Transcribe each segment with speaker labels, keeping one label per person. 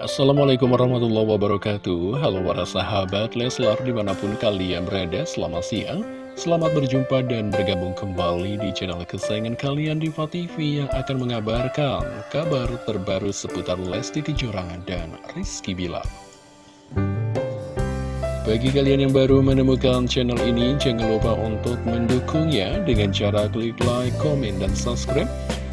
Speaker 1: Assalamualaikum warahmatullahi wabarakatuh. Halo para sahabat Leslar di mana pun kalian berada Selamat siang. Selamat berjumpa dan bergabung kembali di channel kesayangan kalian Diva TV Yang akan mengabarkan kabar terbaru seputar Lesti Kejora dan Rizky Bilar. Bagi kalian yang baru menemukan channel ini, jangan lupa untuk mendukungnya dengan cara klik like, komen, dan subscribe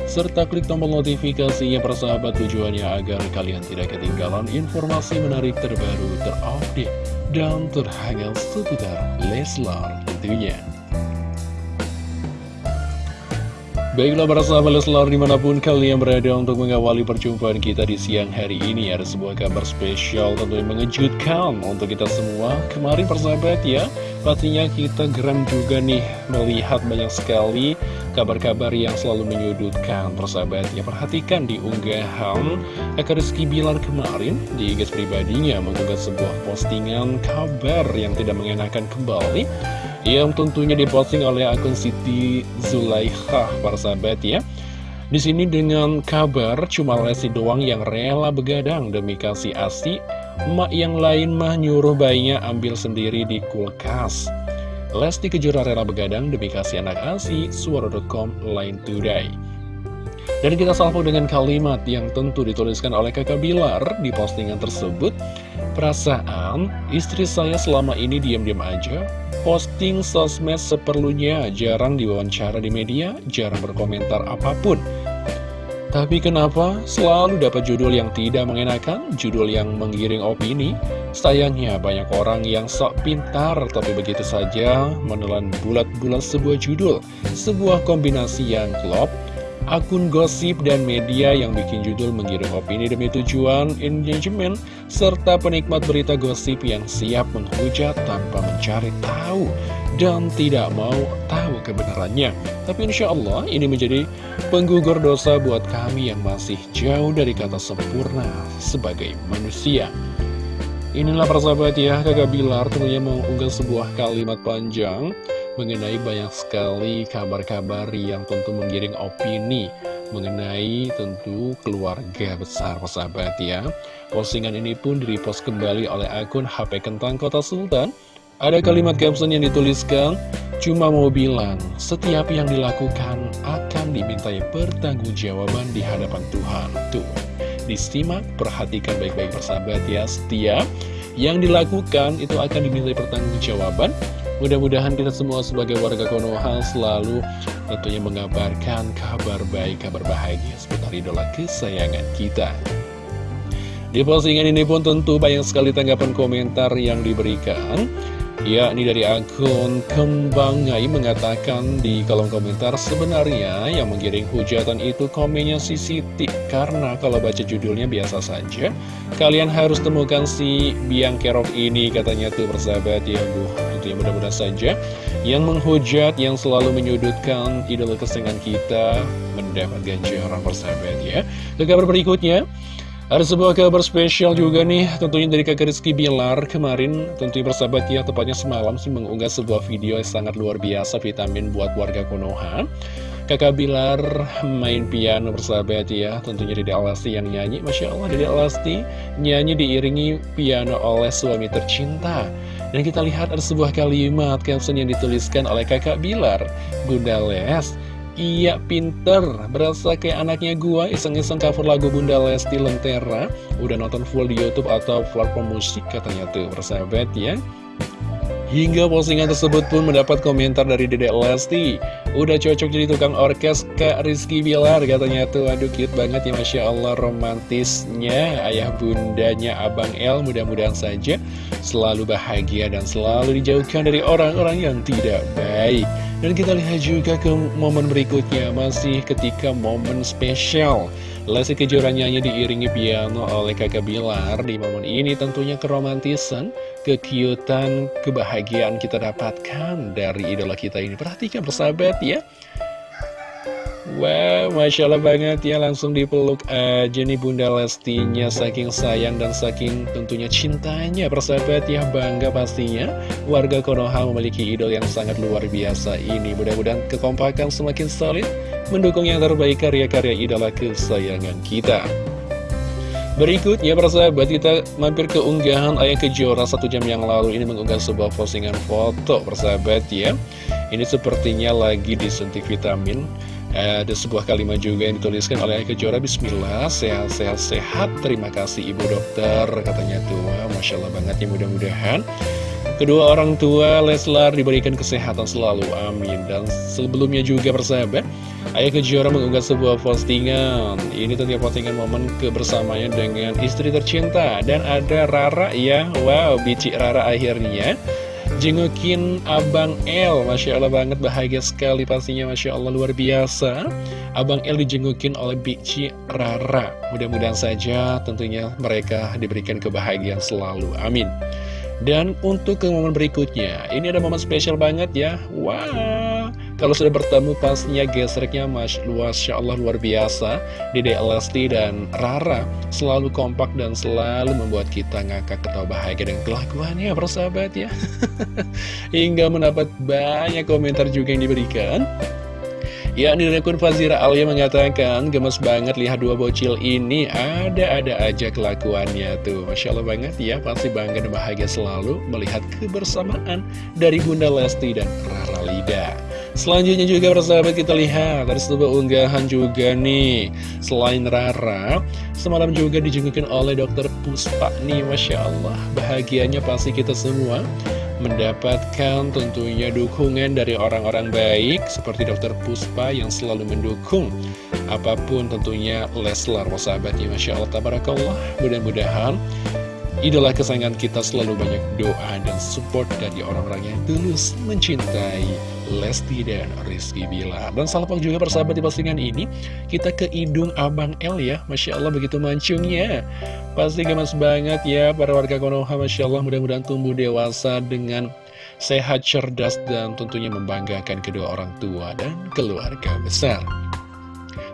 Speaker 1: serta klik tombol notifikasinya persahabat tujuannya agar kalian tidak ketinggalan informasi menarik terbaru terupdate dan terhangat seputar Leslar tentunya. Baiklah para sahabat Leslar di mana pun kalian berada untuk mengawali perjumpaan kita di siang hari ini Ada sebuah kabar spesial tentunya mengejutkan untuk kita semua. Kemarin persahabat ya pastinya kita geram juga nih melihat banyak sekali kabar-kabar yang selalu menyudutkan. Persahabat ya Perhatikan di unggahan Eka Rizky Bilar kemarin di IG pribadinya mengunggah sebuah postingan kabar yang tidak mengenakan kembali yang tentunya diposting oleh akun Siti Zulaikha para sahabat ya. Di sini dengan kabar cuma Lesti doang yang rela begadang demi kasih asi Mak yang lain mah nyuruh bayinya ambil sendiri di kulkas. Lesti Kejora rela begadang demi kasih anak asi Suara.com Line Today dan kita salvo dengan kalimat yang tentu dituliskan oleh kakak Bilar di postingan tersebut. Perasaan, istri saya selama ini diam-diam aja, posting sosmed seperlunya, jarang diwawancara di media, jarang berkomentar apa pun. Tapi kenapa selalu dapat judul yang tidak mengenakan, judul yang menggiring opini? Sayangnya banyak orang yang sok pintar, tapi begitu saja menelan bulat-bulat sebuah judul, sebuah kombinasi yang klop, akun gosip dan media yang bikin judul mengirim opini demi tujuan engagement, serta penikmat berita gosip yang siap menghujat tanpa mencari tahu dan tidak mau tahu kebenarannya. Tapi insya Allah ini menjadi penggugur dosa buat kami yang masih jauh dari kata sempurna sebagai manusia. Inilah persahabat ya, kakak Bilar tentunya mengunggah sebuah kalimat panjang mengenai banyak sekali kabar-kabar yang tentu menggiring opini mengenai tentu keluarga besar persahabat ya. Postingan ini pun direpost kembali oleh akun HP Kentang Kota Sultan. Ada kalimat caption yang dituliskan, cuma mau bilang, setiap yang dilakukan akan dimintai pertanggungjawaban di hadapan Tuhan. Tuh, disimak, perhatikan baik-baik persahabat ya, setiap yang dilakukan itu akan dimintai pertanggungjawaban Mudah-mudahan kita semua sebagai warga Konoha selalu tentunya mengabarkan kabar baik, kabar bahagia seputar idola kesayangan kita. Di postingan ini pun tentu banyak sekali tanggapan komentar yang diberikan Ya, ini dari akun Kembangai mengatakan di kolom komentar sebenarnya yang menggiring hujatan itu komennya Siti. Karena kalau baca judulnya biasa saja Kalian harus temukan si Biang Kerok ini katanya tuh persahabat. Ya Duh, itu yang mudah-mudahan saja. Yang menghujat, yang selalu menyudutkan idola kesenangan kita Mendapat ganjaran persahabat ya. Ke kabar berikutnya ada sebuah kabar spesial juga nih, tentunya dari kakak Rizky Bilar kemarin, tentunya bersahabat ya, tepatnya semalam sih mengunggah sebuah video yang sangat luar biasa vitamin buat warga Konoha. Kakak Bilar main piano bersahabat ya, tentunya Dede Alasti yang nyanyi, Masya Allah Dede Alasti nyanyi diiringi piano oleh suami tercinta. Dan kita lihat ada sebuah kalimat caption yang dituliskan oleh kakak Bilar, Bunda Les, Iya pinter, berasa kayak anaknya gua iseng-iseng cover lagu Bunda Lesti Lentera. Udah nonton full di Youtube atau platform musik katanya tuh. Persahabat ya Hingga postingan tersebut pun mendapat komentar dari Dedek Lesti Udah cocok jadi tukang orkes Kak Rizky Bilar katanya tuh Aduh cute banget ya Masya Allah romantisnya Ayah bundanya Abang El mudah-mudahan saja Selalu bahagia dan selalu dijauhkan dari orang-orang yang tidak baik dan kita lihat juga ke momen berikutnya, masih ketika momen spesial. Lesti Kejora nyanyi diiringi piano oleh kakak Bilar. Di momen ini tentunya keromantisan, kekiutan, kebahagiaan kita dapatkan dari idola kita ini. Perhatikan persahabat ya. Wow, Masya Allah banget ya langsung dipeluk aja nih Bunda Lestinya Saking sayang dan saking tentunya cintanya Persahabat ya bangga pastinya Warga Konoha memiliki idol yang sangat luar biasa ini Mudah-mudahan kekompakan semakin solid Mendukung yang terbaik karya-karya idola kesayangan kita Berikutnya persahabat kita mampir ke unggahan Ayah Kejora satu jam yang lalu. Ini mengunggah sebuah postingan foto persahabat ya. Ini sepertinya lagi disuntik vitamin. Ada sebuah kalimat juga yang dituliskan oleh Ayah Kejora. Bismillah, sehat-sehat sehat Terima kasih ibu dokter Katanya tuh, Masya Allah banget ya mudah-mudahan Kedua orang tua Leslar diberikan kesehatan selalu, amin. Dan sebelumnya juga persahabat Ayah Kejora mengunggah sebuah postingan. Ini tentunya postingan momen kebersamanya dengan istri tercinta. Dan ada Rara ya. Wow, bici Rara akhirnya. Jengukin Abang L Masya Allah banget bahagia sekali pastinya. Masya Allah luar biasa. Abang L dijengukin oleh Bici Rara. Mudah-mudahan saja tentunya mereka diberikan kebahagiaan selalu. Amin dan untuk ke momen berikutnya, ini ada momen spesial banget ya. Wah, kalau sudah bertemu pastinya gesreknya Mas Masya Allah luar biasa. Dede Lesti dan Rara selalu kompak dan selalu membuat kita ngakak ketawa bahagia dengan kelakuannya persahabat ya. Hingga mendapat banyak komentar juga yang diberikan. Ya, di akun Fazira Alia mengatakan, gemes banget lihat dua bocil ini, ada-ada aja kelakuannya tuh. Masya Allah banget ya, pasti bangga dan bahagia selalu melihat kebersamaan dari Bunda Lesti dan Rara Lida. Selanjutnya juga persahabat kita lihat, ada sebuah unggahan juga nih. Selain Rara, semalam juga dijengukin oleh dokter Puspa nih, Masya Allah. Bahagianya pasti kita semua mendapatkan tentunya dukungan dari orang-orang baik seperti dokter Puspa yang selalu mendukung apa pun tentunya Leslar sahabatnya Masya Allah Tabarakallah. Mudah-mudahan idola kesayangan kita selalu banyak doa dan support dari orang-orang yang tulus mencintai Lesti dan Rizky Bilar. Dan salpok juga persahabat di postingan ini kita ke hidung Abang L ya. Masya Allah begitu mancungnya. Pasti gemas banget ya para warga Konoha Masya Allah. Mudah-mudahan tumbuh dewasa dengan sehat cerdas dan tentunya membanggakan kedua orang tua dan keluarga besar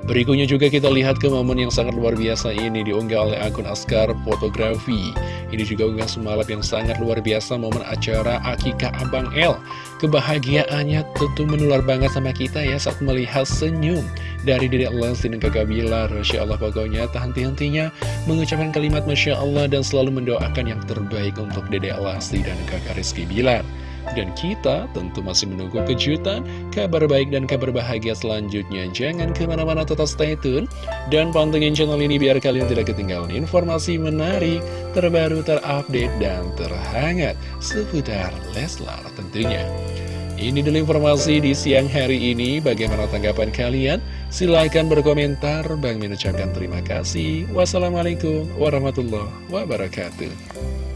Speaker 1: Berikutnya juga kita lihat ke momen yang sangat luar biasa ini diunggah oleh akun Askar Fotografi. Ini juga unggah semalam yang sangat luar biasa momen acara Akika Abang L. Kebahagiaannya tentu menular banget sama kita ya saat melihat senyum dari Dedek Lesti dan kakak Bilar. Masya Allah pokoknya tak henti-hentinya mengucapkan kalimat Masya Allah dan selalu mendoakan yang terbaik untuk Dedek Lesti dan kakak Rizky Bilar. Dan kita tentu masih menunggu kejutan, kabar baik dan kabar bahagia selanjutnya. Jangan ke mana-mana tetap stay tune dan pantengin channel ini biar kalian tidak ketinggalan informasi menarik, terbaru, terupdate, dan terhangat seputar Leslar tentunya. Ini dulu informasi di siang hari ini. Bagaimana tanggapan kalian? Silahkan berkomentar. Bang mengucapkan terima kasih. Wassalamualaikum warahmatullahi wabarakatuh.